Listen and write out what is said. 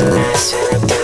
согласен